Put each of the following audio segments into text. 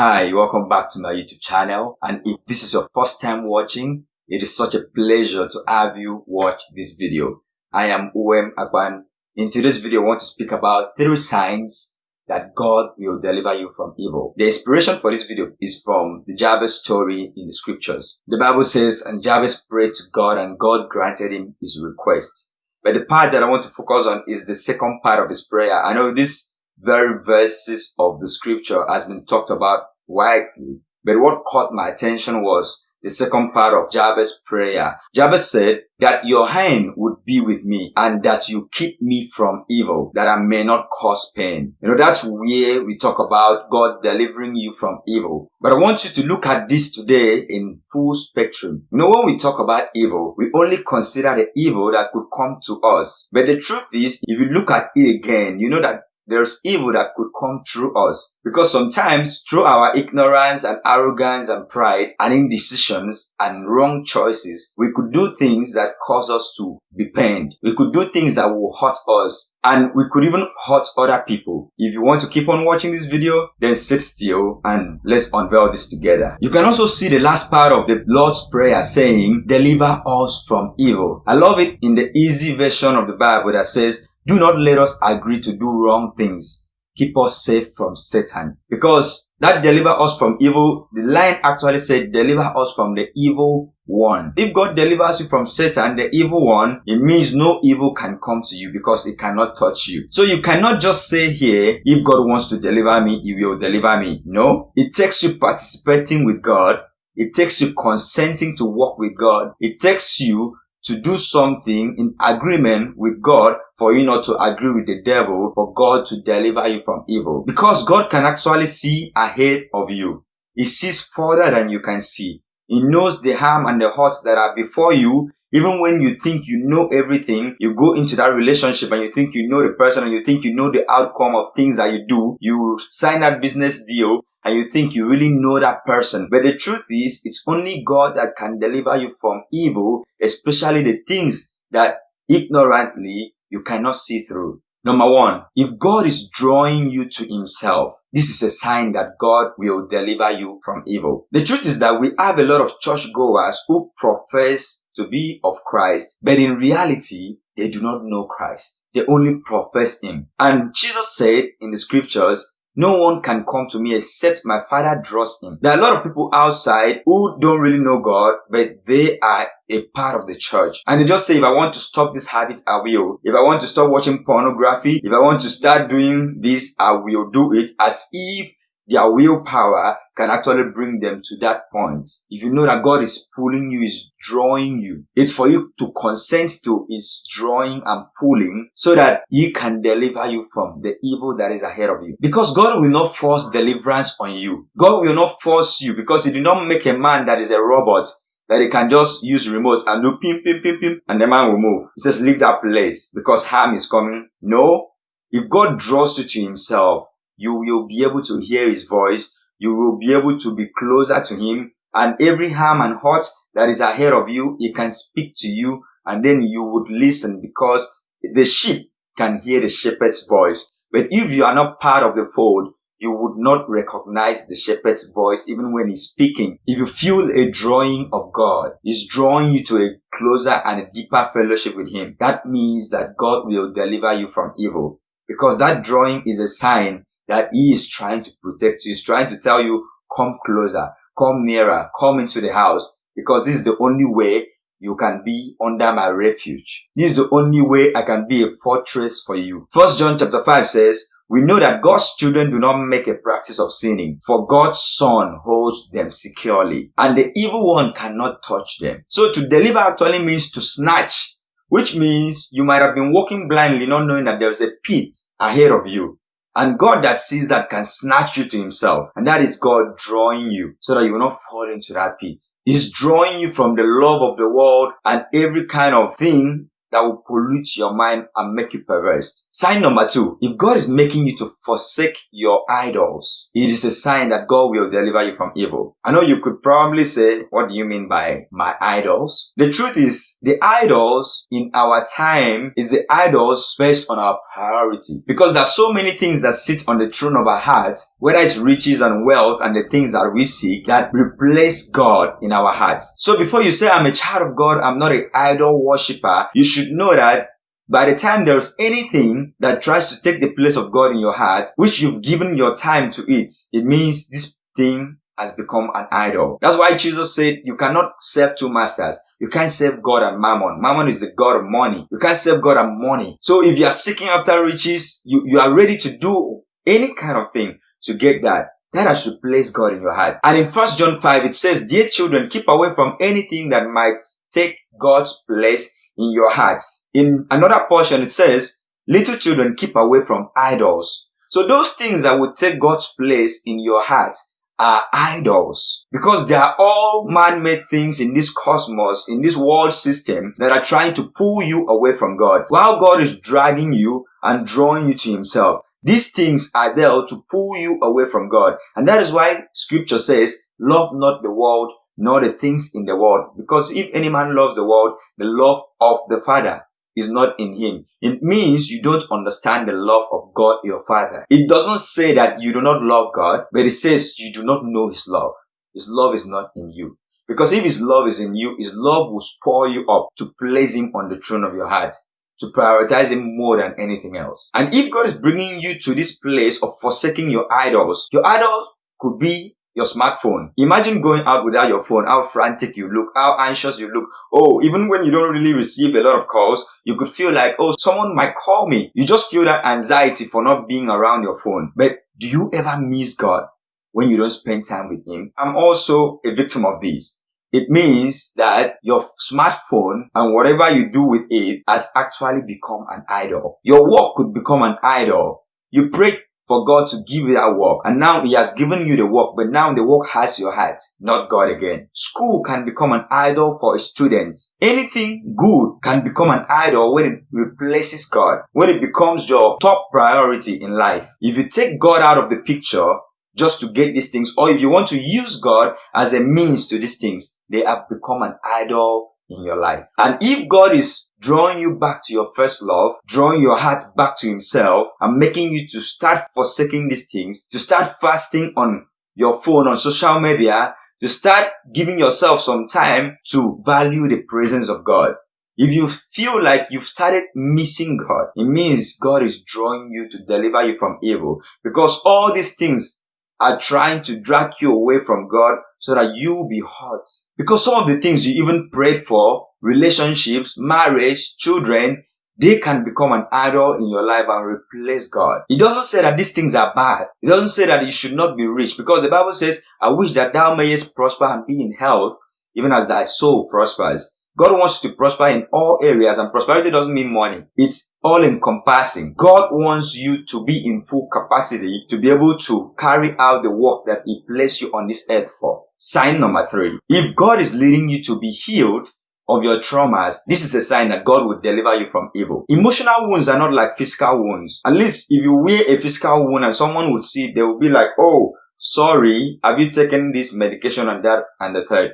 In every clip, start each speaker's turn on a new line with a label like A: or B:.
A: Hi, welcome back to my YouTube channel. And if this is your first time watching, it is such a pleasure to have you watch this video. I am Uwem Agban. In today's video, I want to speak about three signs that God will deliver you from evil. The inspiration for this video is from the Jabez story in the scriptures. The Bible says, and Jabez prayed to God and God granted him his request. But the part that I want to focus on is the second part of his prayer. I know this very verses of the scripture has been talked about widely. But what caught my attention was the second part of Jabez's prayer. Jabez said that your hand would be with me and that you keep me from evil, that I may not cause pain. You know, that's where we talk about God delivering you from evil. But I want you to look at this today in full spectrum. You know, when we talk about evil, we only consider the evil that could come to us. But the truth is, if you look at it again, you know that there's evil that could come through us. Because sometimes through our ignorance and arrogance and pride and indecisions and wrong choices, we could do things that cause us to be pained. We could do things that will hurt us and we could even hurt other people. If you want to keep on watching this video, then sit still and let's unveil this together. You can also see the last part of the Lord's Prayer saying, deliver us from evil. I love it in the easy version of the Bible that says, do not let us agree to do wrong things. Keep us safe from Satan. Because that deliver us from evil, the line actually said deliver us from the evil one. If God delivers you from Satan, the evil one, it means no evil can come to you because it cannot touch you. So you cannot just say here, if God wants to deliver me, he will deliver me. No. It takes you participating with God. It takes you consenting to walk with God. It takes you to do something in agreement with God for you not to agree with the devil for God to deliver you from evil. Because God can actually see ahead of you. He sees further than you can see. He knows the harm and the hurts that are before you. Even when you think you know everything, you go into that relationship and you think you know the person and you think you know the outcome of things that you do. You sign that business deal and you think you really know that person. But the truth is, it's only God that can deliver you from evil, especially the things that ignorantly you cannot see through. Number one, if God is drawing you to himself, this is a sign that God will deliver you from evil. The truth is that we have a lot of churchgoers who profess to be of Christ, but in reality, they do not know Christ. They only profess Him. And Jesus said in the scriptures, no one can come to me except my father draws him. There are a lot of people outside who don't really know God, but they are a part of the church. And they just say, if I want to stop this habit, I will. If I want to stop watching pornography, if I want to start doing this, I will do it as if their willpower can actually bring them to that point. If you know that God is pulling you, is drawing you, it's for you to consent to his drawing and pulling so that he can deliver you from the evil that is ahead of you. Because God will not force deliverance on you. God will not force you because he did not make a man that is a robot that he can just use remote and do pim, pim, pim, pim, and the man will move. He says, leave that place because harm is coming. No. If God draws you to himself, you will be able to hear his voice. You will be able to be closer to him and every harm and hurt that is ahead of you, he can speak to you and then you would listen because the sheep can hear the shepherd's voice. But if you are not part of the fold, you would not recognize the shepherd's voice even when he's speaking. If you feel a drawing of God, he's drawing you to a closer and a deeper fellowship with him. That means that God will deliver you from evil because that drawing is a sign that he is trying to protect you. He's trying to tell you, come closer, come nearer, come into the house because this is the only way you can be under my refuge. This is the only way I can be a fortress for you. First John chapter 5 says, we know that God's children do not make a practice of sinning, for God's son holds them securely, and the evil one cannot touch them. So to deliver actually means to snatch, which means you might have been walking blindly not knowing that there's a pit ahead of you. And God that sees that can snatch you to himself. And that is God drawing you so that you will not fall into that pit. He's drawing you from the love of the world and every kind of thing that will pollute your mind and make you perverse. Sign number two, if God is making you to forsake your idols, it is a sign that God will deliver you from evil. I know you could probably say, what do you mean by my idols? The truth is, the idols in our time is the idols based on our priority. Because there are so many things that sit on the throne of our hearts, whether it's riches and wealth and the things that we seek that replace God in our hearts. So before you say, I'm a child of God, I'm not an idol worshiper, you should know that by the time there's anything that tries to take the place of God in your heart, which you've given your time to it, it means this thing has become an idol. That's why Jesus said you cannot serve two masters. You can't serve God and mammon. Mammon is the God of money. You can't serve God and money. So if you are seeking after riches, you, you are ready to do any kind of thing to get that. That has to place God in your heart. And in 1 John 5, it says, Dear children, keep away from anything that might take God's place in your hearts. In another portion, it says, little children keep away from idols. So those things that would take God's place in your heart are idols because they are all man-made things in this cosmos, in this world system that are trying to pull you away from God while God is dragging you and drawing you to himself. These things are there to pull you away from God. And that is why scripture says, love not the world nor the things in the world. Because if any man loves the world, the love of the Father is not in him. It means you don't understand the love of God your Father. It doesn't say that you do not love God, but it says you do not know His love. His love is not in you. Because if His love is in you, His love will spur you up to place Him on the throne of your heart to prioritize him more than anything else. And if God is bringing you to this place of forsaking your idols, your idol could be your smartphone. Imagine going out without your phone, how frantic you look, how anxious you look. Oh, even when you don't really receive a lot of calls, you could feel like, oh, someone might call me. You just feel that anxiety for not being around your phone. But do you ever miss God when you don't spend time with Him? I'm also a victim of this. It means that your smartphone and whatever you do with it has actually become an idol. Your work could become an idol. You pray for God to give you that work. And now He has given you the work, but now the work has your heart, not God again. School can become an idol for a student. Anything good can become an idol when it replaces God, when it becomes your top priority in life. If you take God out of the picture, just to get these things, or if you want to use God as a means to these things, they have become an idol in your life. And if God is drawing you back to your first love, drawing your heart back to himself and making you to start forsaking these things, to start fasting on your phone, on social media, to start giving yourself some time to value the presence of God. If you feel like you've started missing God, it means God is drawing you to deliver you from evil because all these things are trying to drag you away from God so that you will be hurt. Because some of the things you even prayed for, relationships, marriage, children, they can become an idol in your life and replace God. It doesn't say that these things are bad. It doesn't say that you should not be rich because the Bible says, I wish that thou mayest prosper and be in health, even as thy soul prospers. God wants you to prosper in all areas and prosperity doesn't mean money. It's all encompassing. God wants you to be in full capacity to be able to carry out the work that He placed you on this earth for. Sign number three. If God is leading you to be healed, of your traumas, this is a sign that God will deliver you from evil. Emotional wounds are not like physical wounds. At least if you wear a physical wound and someone would see they will be like, oh, sorry, have you taken this medication and that and the third?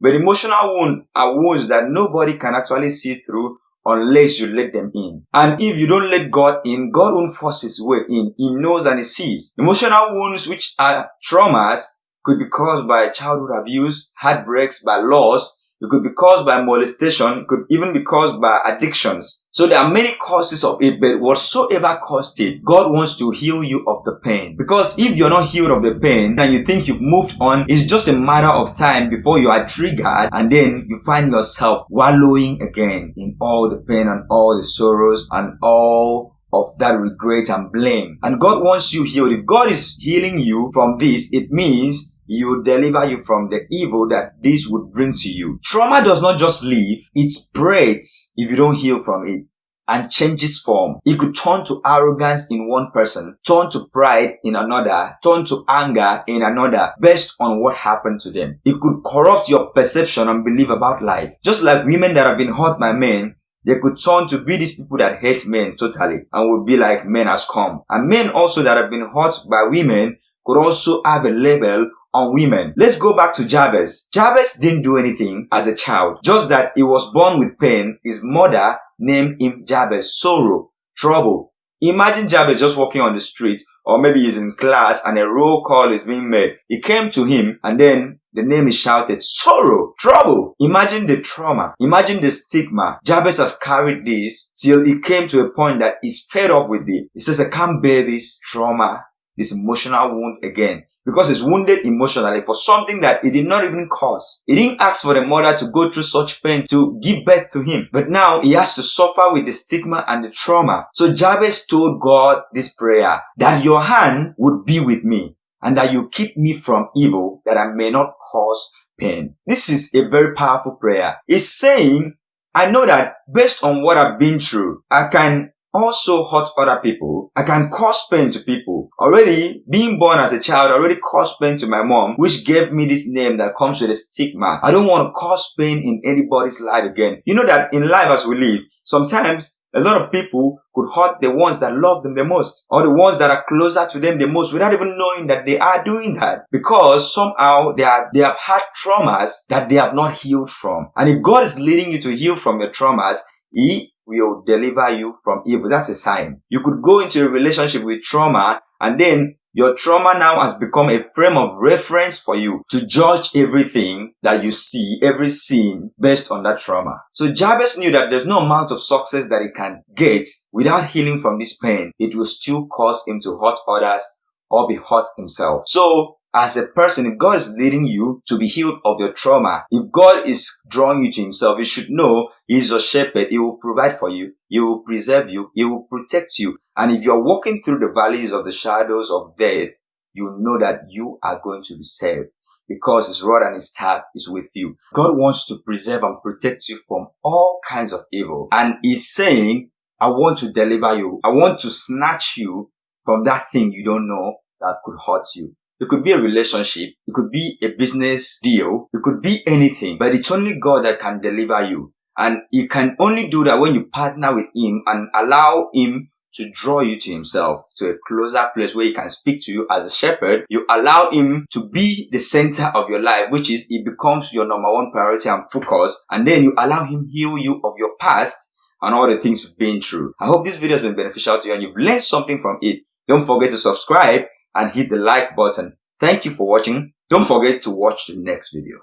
A: But emotional wounds are wounds that nobody can actually see through unless you let them in. And if you don't let God in, God won't force his way in. He knows and he sees. Emotional wounds, which are traumas, could be caused by childhood abuse, heartbreaks, by loss, it could be caused by molestation. It could even be caused by addictions. So there are many causes of it, but whatsoever caused it, God wants to heal you of the pain. Because if you're not healed of the pain and you think you've moved on, it's just a matter of time before you are triggered and then you find yourself wallowing again in all the pain and all the sorrows and all of that regret and blame. And God wants you healed. If God is healing you from this, it means he will deliver you from the evil that this would bring to you. Trauma does not just leave, it spreads if you don't heal from it and changes form. It could turn to arrogance in one person, turn to pride in another, turn to anger in another, based on what happened to them. It could corrupt your perception and belief about life. Just like women that have been hurt by men, they could turn to be these people that hate men totally and would be like men has come. And men also that have been hurt by women could also have a label on women. Let's go back to Jabez. Jabez didn't do anything as a child, just that he was born with pain. His mother named him Jabez, sorrow, trouble. Imagine Jabez just walking on the street, or maybe he's in class and a roll call is being made. He came to him and then the name is shouted, sorrow, trouble. Imagine the trauma. Imagine the stigma. Jabez has carried this till he came to a point that he's fed up with it. He says, I can't bear this trauma, this emotional wound again because he's wounded emotionally for something that he did not even cause. He didn't ask for the mother to go through such pain to give birth to him, but now he has to suffer with the stigma and the trauma. So Jabez told God this prayer, that your hand would be with me and that you keep me from evil that I may not cause pain. This is a very powerful prayer. It's saying, I know that based on what I've been through, I can also hurt other people. I can cause pain to people. Already, being born as a child already caused pain to my mom, which gave me this name that comes with a stigma. I don't want to cause pain in anybody's life again. You know that in life as we live, sometimes a lot of people could hurt the ones that love them the most or the ones that are closer to them the most without even knowing that they are doing that because somehow they are, they have had traumas that they have not healed from. And if God is leading you to heal from your traumas, He will deliver you from evil. That's a sign. You could go into a relationship with trauma and then your trauma now has become a frame of reference for you to judge everything that you see, every scene based on that trauma. So Jabez knew that there's no amount of success that he can get without healing from this pain. It will still cause him to hurt others or be hurt himself. So as a person, if God is leading you to be healed of your trauma, if God is drawing you to himself, you should know he is your shepherd. He will provide for you. He will preserve you. He will protect you. And if you're walking through the valleys of the shadows of death, you know that you are going to be saved because his rod and his staff is with you. God wants to preserve and protect you from all kinds of evil. And he's saying, I want to deliver you. I want to snatch you from that thing you don't know that could hurt you. It could be a relationship. It could be a business deal. It could be anything, but it's only God that can deliver you. And he can only do that when you partner with him and allow him to draw you to himself, to a closer place where he can speak to you as a shepherd. You allow him to be the center of your life, which is he becomes your number one priority and focus. And then you allow him heal you of your past and all the things you've been through. I hope this video has been beneficial to you and you've learned something from it. Don't forget to subscribe and hit the like button. Thank you for watching. Don't forget to watch the next video.